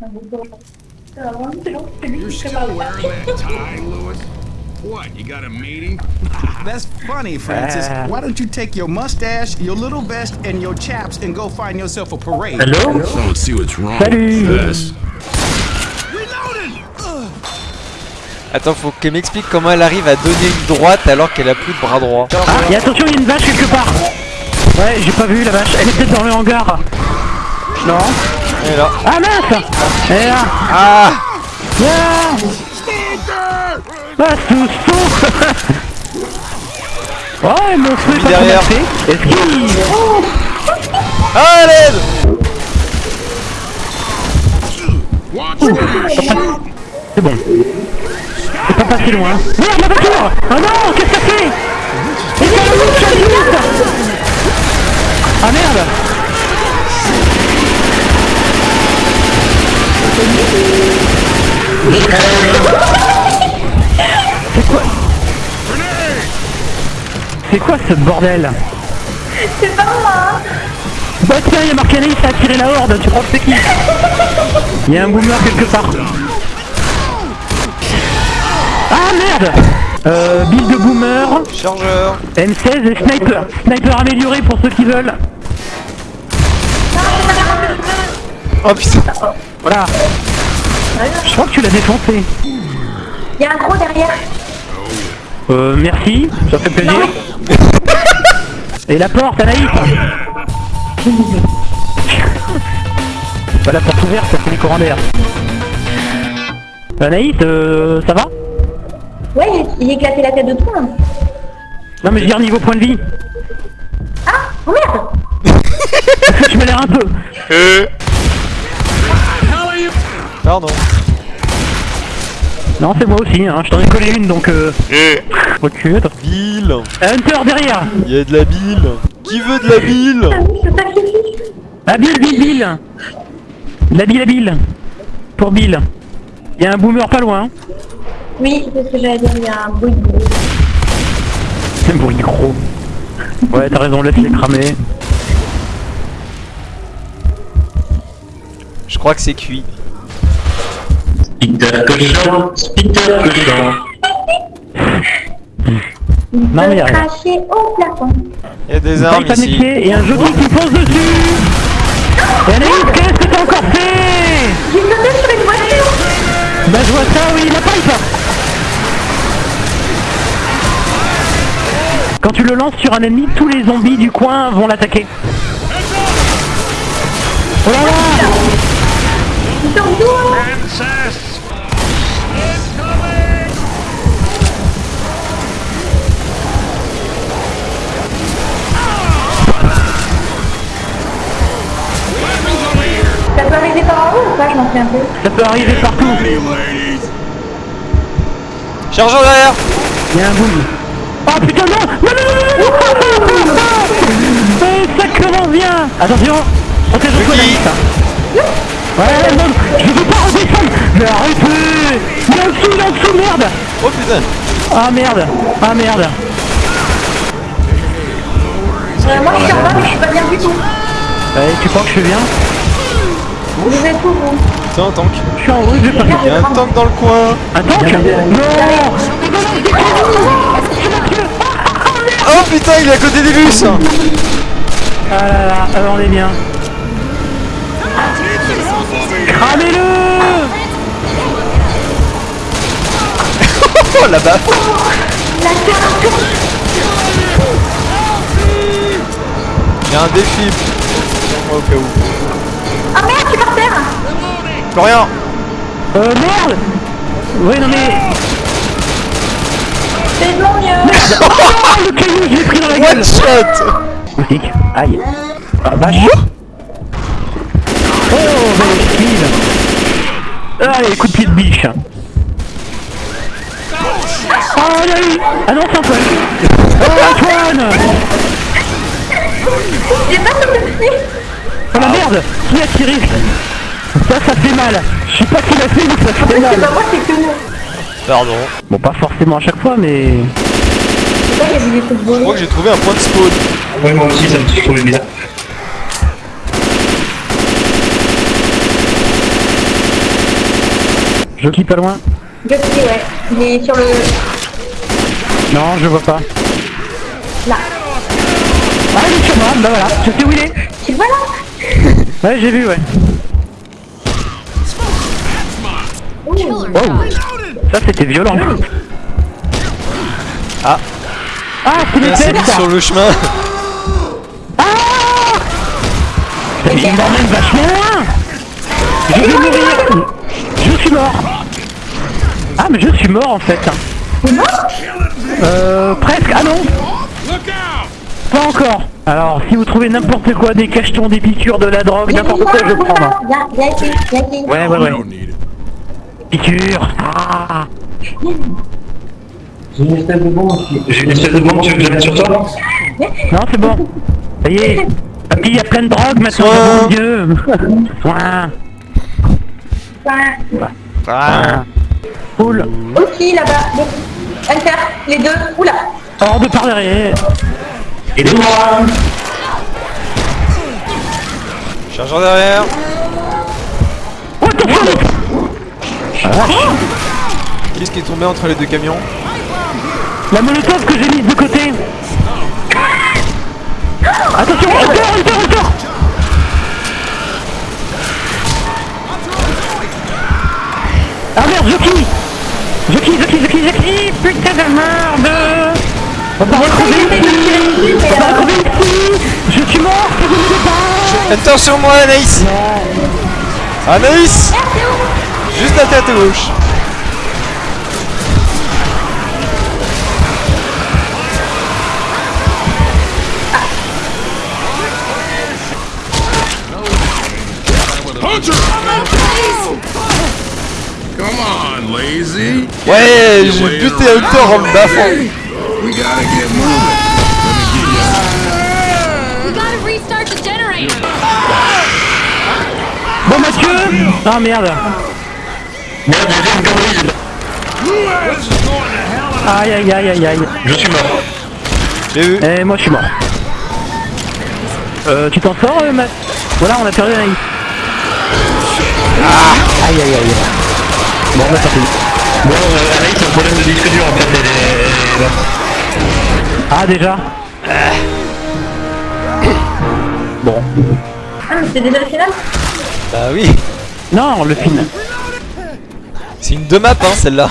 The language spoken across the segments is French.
You're still wearing that tie, Lewis? What, you got a meeting? That's funny, Francis. Ah. Why don't you take your mustache, your little vest, and your chaps and go find yourself a parade? Hello? Don't see what's wrong Salut. with this. Attends, faut qu'elle m'explique comment elle arrive à donner une droite alors qu'elle a plus de bras droit. Ah, et attention, il y a une vache quelque part Ouais, j'ai pas vu la vache. Elle est peut-être dans le hangar. Non. Est là. Ah mince est là Ah Ah Ah, sous Ouais, mon feu est pas Derrière. mal fait. Esquive Ah, l'aide! C'est bon. C'est pas passé loin. Merde, ma voiture Oh non, qu'est-ce que ça fait Il quoi ce bordel C'est pas moi Bah tiens, il y a marqué Anaïs a attiré la horde, tu crois que c'est qui Il y a un boomer quelque part. Ah merde Euh, build de boomer, Chargeur M16 et sniper. Sniper amélioré pour ceux qui veulent. Oh putain Voilà. Je crois que tu l'as défoncé. Il y a un gros derrière. Euh, merci, ça fait plaisir. Et la porte, Anaïs Bah la porte ouverte, ça fait les courants d'air. Anaïs, euh, ça va? Ouais, il, il éclatait la tête de tout. hein. Non mais je veux dire niveau point de vie. Ah Oh merde tu m'as l'air un peu. Pardon. Non c'est moi aussi, hein. je t'en ai collé une donc euh... Recule. Bill Hunter derrière Il y a de la bile Qui veut de la bile Ah oui, je sacrifie. Ah Bill, Bill, Bill La Bill, la Bill Pour Bill. Il y a un boomer pas loin. Oui, c'est ce que j'allais dire, il y a un bruit de gros. C'est un bruit gros. Ouais t'as raison, laisse-les cramer. Je crois que c'est cuit. Peter Cochon, Peter Cochon. Il Non, mais a cracher au plafond. Il y a des armes pas ici. et un jockey qui fonce dessus Et Anaïs, qu'est-ce que t'as encore fait J'ai sauté sur une voiture Bah je vois ça, oui, la pipe Quand tu le lances sur un ennemi, tous les zombies du coin vont l'attaquer. Oh là là Ils sont arriver par en haut ou pas Je m'en souviens un peu. Ça peut arriver partout Chargeur derrière Il y a un boom Oh putain non Non non non non, non, non Eh, Ça commence bien Attention Protège toi Anaïs Ouais non Je veux pas redescendre Mais arrêtez Il est en dessous, il est en dessous, merde Oh putain Ah merde Ah merde Euh, moi je suis en bas mais je suis pas bien du tout. Ouais, tu crois que je suis bien Vous êtes où vous C'est un tank. Je suis en je vais pas Il y a un tank dans le coin. Un tank Non Oh putain, il est à côté des bus Ah là là, alors on est bien. Cramez-le Oh là-bas Il y a un défi. Moi au cas où. Oh merde, je suis par terre. Florian. Euh, merde. Ouais, non mais... C'est de mon mieux Oh, le caillou, je l'ai pris dans la gueule. One shot. Moustique, aïe. Ah, vache. Oh, belle esquive. Allez, coup de pied de biche. Oh, il y a eu Ah non, c'est Antoine Oh, Antoine. J'ai pas sauté Oh la merde Qui a tiré Ça, ça fait mal Je sais pas qui l'a fait, mais ça fait C'est mal pas moi, c'est que nous. Pardon. Bon, pas forcément à chaque fois, mais... Je crois que j'ai trouvé un point de spawn. Ouais, moi aussi, ça me fait- je trouve bizarre. Il y a des trucs volés. Je clique pas loin. Je sais, ouais. Il est sur le. Non, je vois pas. Là. Ah, il est sur moi, bah voilà, je sais où il est. Tu le vois là? Ouais, j'ai vu, ouais. Wow. Ça, c'était violent. Ah. Ah, c'est les têtes sur le chemin. Il m'emmène vachement loin Je vais mourir Je suis mort Ah, mais je suis mort en fait. Euh, presque. Ah non! Pas encore. Alors, si vous trouvez n'importe quoi, des cachetons, des piqûres, de la drogue, n'importe quoi, je prends. hein. Ouais, ouais, ouais. Piqûres Ah J'ai une espèce de bombe. J'ai une espèce de bombe, tu veux que je la mette sur toi Non, c'est bon. Ça y est. Papy, il y a plein de drogue maintenant, Soin. mon dieu Soin Ouais. Ah. Cool Aussi là-bas. Hunter, les deux. Oula. Hors de par derrière Aidez-moi Chargeur derrière. Oh, attention Ah, vache. Qu'est-ce qui est tombé entre les deux camions La molotov que j'ai mise de côté. Attention Hunter, Hunter, Hunter Ah merde, Jockey Jockey, Jockey, Jockey, Jockey Putain de merde On va retrouver ici On va retrouver ici Je suis mort, Enter sur moi, Anaïs. Anaïs. Juste la tête à gauche. Hunter! Come on, lazy. Ouais, j'ai buté Hunter en me baffant. We gotta get moving. We gotta restart the generator. Bon Mathieu Ah merde Merde, j'ai fait une connerie. Aïe aïe aïe aïe aïe Je suis mort. J'ai vu. Et moi je suis mort. Euh, tu t'en sors, euh, Matt Voilà, on a perdu Anaïs. Ah Aïe aïe aïe. Bon, bah ça fait. Bon, euh, Anaïs, c'est un problème de disque dur en fait. Ah déjà Bon. Ah, mais c'est déjà le final Bah oui. Non, le film. C'est une deux maps, hein, celle-là.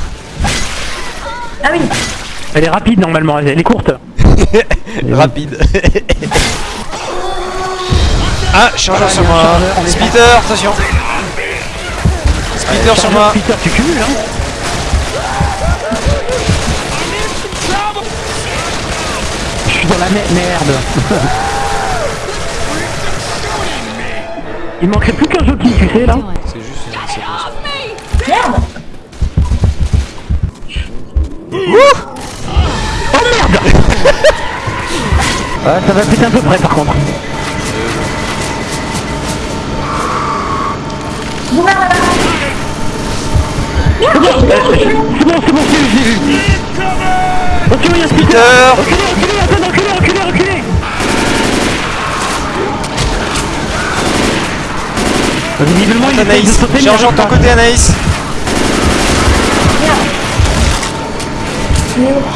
Ah oui. Elle est rapide normalement, elle est courte. Rapide. ah, chargeur sur moi. Splitter, attention. Splitter sur moi. Peter, tu cumules hein suis dans la mer- merde. Il manquerait plus qu'un jockey, tu sais là. C'est juste une séquence. Merde. Ouais, ça va péter un peu près par contre. Là-bas. C'est bon, c'est bon, j'ai vu, Peter. Reculez, reculez, reculez, reculez, reculez. Visiblement, il de Anaïs, de ton côté, Anaïs.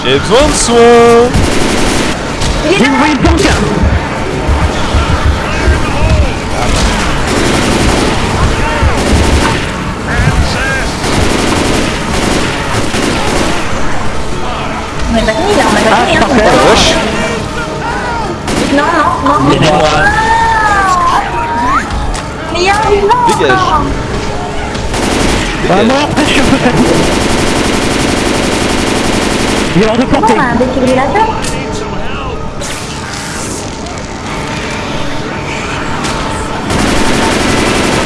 J'ai besoin de soins. Il est là. vous Ah, je parfait. Wesh. Non, non, non. Aidez-moi. Mais il y a un vivant. Dégage. Bah moi, après, je suis un peu fatigué. Il est hors de portée. Oh, un défibrillateur.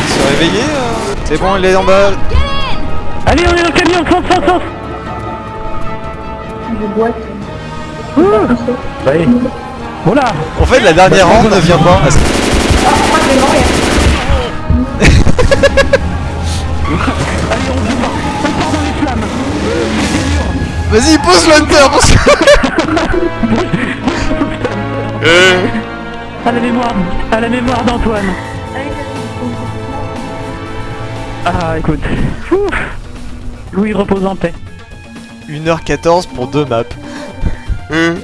Ils sont réveillés euh C'est bon, il est en bas. Allez, on est dans le camion, fonce, fonce, fonce Je boite. Ouais. Voilà En fait, la dernière ronde ne vient pas. Vas-y, pose l'hunter parce que. Euh. À la mémoire, à la mémoire d'Antoine. Ah, écoute. Ouf. Louis repose en paix. 1h14 pour deux maps. 嗯。